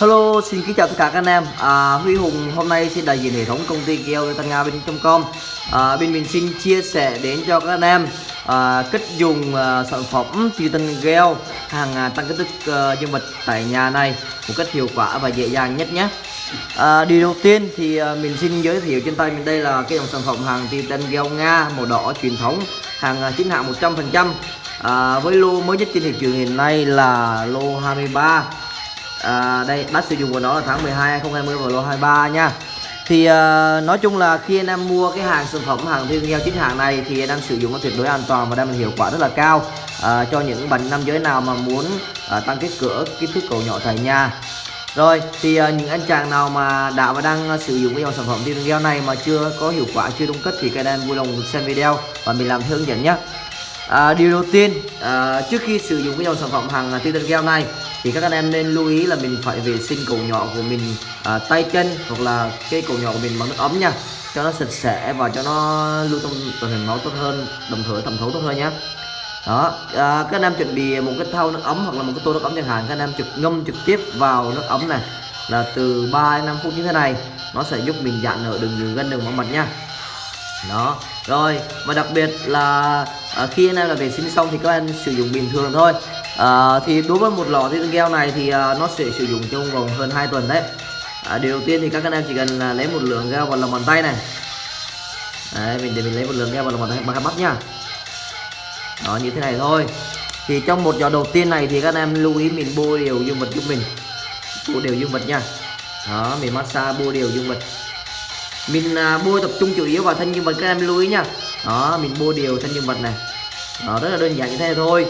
Hello, xin kính chào tất cả các anh em. À, Huy Hùng hôm nay xin đại diện hệ thống công ty keo Tân Nga bên.com. À, bên mình xin chia sẻ đến cho các anh em à, cách dùng à, sản phẩm Titan Gel hàng à, tăng kích thước à, dương vật tại nhà này một cách hiệu quả và dễ dàng nhất nhé. À, điều đầu tiên thì à, mình xin giới thiệu trên tay mình đây là cái dòng sản phẩm hàng Titan Gel Nga màu đỏ truyền thống hàng à, chính hãng 100% à, với lô mới nhất trên thị trường hiện nay là lô 23 à, đây bắt sử dụng của nó là tháng 12 2020 và lô 23 nha. Thì à, nói chung là khi anh em mua cái hàng sản phẩm hàng viên nghèo chính hàng này thì anh em sử dụng nó tuyệt đối an toàn và đem hiệu quả rất là cao. À, cho những bạn nam giới nào mà muốn à, tăng kích cỡ kích thước cầu nhỏ tại nhà. Rồi thì à, những anh chàng nào mà đã và đang sử dụng cái dòng sản phẩm viên gel này mà chưa có hiệu quả chưa đúng cách thì các anh em vui lòng xem video và mình làm hướng dẫn nhé. À, điều đầu tiên à, trước khi sử dụng cái dòng sản phẩm hàng Titan Gel này thì các anh em nên lưu ý là mình phải vệ sinh cầu nhỏ của mình à, tay chân hoặc là cái cầu nhỏ của mình bằng nước ấm nha. Cho nó sạch sẽ và cho nó lưu thông tuần hoàn máu tốt hơn đồng thời thẩm thấu tốt hơn nhé đó à, các anh em chuẩn bị một cái thau nước ấm hoặc là một cái tô nước ấm chẳng hạn. Các anh em trực ngâm trực tiếp vào nước ấm này là từ 3 đến 5 phút như thế này. Nó sẽ giúp mình giãn nở đường đường gân đường máu mật nha đó. Rồi và đặc biệt là à, khi anh em là vệ sinh xong thì các anh sử dụng bình thường thôi. À, thì đối với một lọ thiên gel này thì à, nó sẽ sử dụng trong vòng hơn 2 tuần đấy. À, điều đầu tiên thì các anh em chỉ cần là lấy một lượng gel vào lòng bàn tay này. Đấy mình để mình lấy một lượng gel vào lòng bàn tay bằng mắt nhá đó như thế này thôi. Thì trong một giờ đầu tiên này thì các anh em lưu ý mình bôi đều dương vật giúp mình. Bôi đều dương vật nha. Đó mình massage bôi đều dương vật mình à, bôi tập trung chủ yếu vào thân nhân vật các em lưu ý nha. Đó mình bôi đều thân nhân vật này. Đó rất là đơn giản như thế thôi.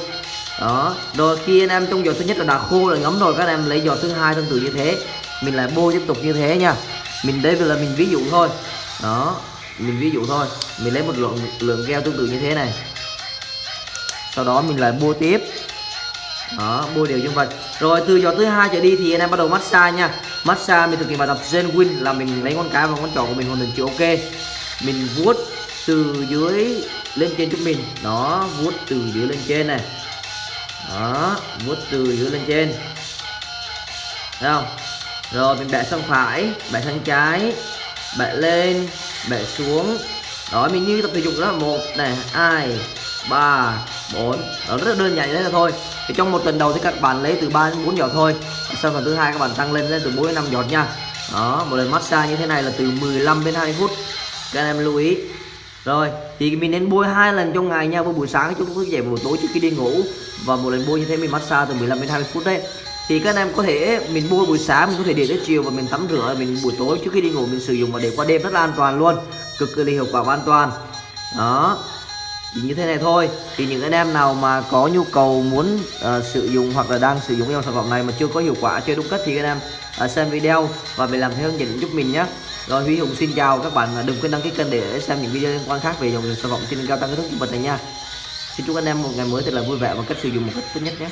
Đó rồi khi anh em trong giọt thứ nhất là đã khô rồi ngấm rồi các em lấy giọt thứ hai tương tự như thế. Mình lại bôi tiếp tục như thế nha. Mình đây là mình ví dụ thôi. Đó mình ví dụ thôi. Mình lấy một lượng lượng keo tương tự như thế này. Sau đó mình lại bôi tiếp. Đó bôi đều nhân vật. Rồi từ giọt thứ hai trở đi thì anh em bắt đầu massage nha massage, mình thực hiện bài tập Zen Win là mình lấy ngón cái và ngón trỏ của mình hoàn thành chữ ok. Mình vuốt từ dưới lên trên giúp mình. Đó, vuốt từ dưới lên trên này. Đó, vuốt từ dưới lên trên. Thấy không? Rồi, mình bẻ sang phải, bẻ sang trái, bẻ lên, bẻ xuống. Đó, mình như tập thể dục đó. Một này, hai, ba, bốn. Đó, rất là đơn giản như thế là thôi thì trong một tuần đầu thì các bạn lấy từ 3 đến 4 giọt thôi. Sau phần thứ hai các bạn tăng lên lên từ 4 đến 5 giọt nha. Đó, một lần massage như thế này là từ 15 đến 20 phút. Các anh em lưu ý. Rồi, thì mình nên bôi hai lần trong ngày nha. Bôi buổi sáng chúng thức dậy buổi tối trước khi đi ngủ. Và một lần bôi như thế mình massage từ 15 đến 20 phút đấy. Thì các anh em có thể, mình bôi buổi sáng mình có thể để tới chiều và mình tắm rửa. Mình buổi tối trước khi đi ngủ mình sử dụng và để qua đêm rất là an toàn luôn. Cực kỳ hiệu quả và an toàn. Đó như thế này thôi. Thì những anh em nào mà có nhu cầu muốn uh, sử dụng hoặc là đang sử dụng dòng sản phẩm này mà chưa có hiệu quả chưa đúng cách thì anh em uh, xem video và mình làm theo hướng dẫn giúp mình nhé. Rồi Huy Hùng xin chào các bạn đừng quên đăng ký kênh để xem những video liên quan khác về dòng sản phẩm trên cao tăng cái thức vật này nha. Xin chúc anh em một ngày mới thật là vui vẻ và cách sử dụng một cách tốt nhất nhé.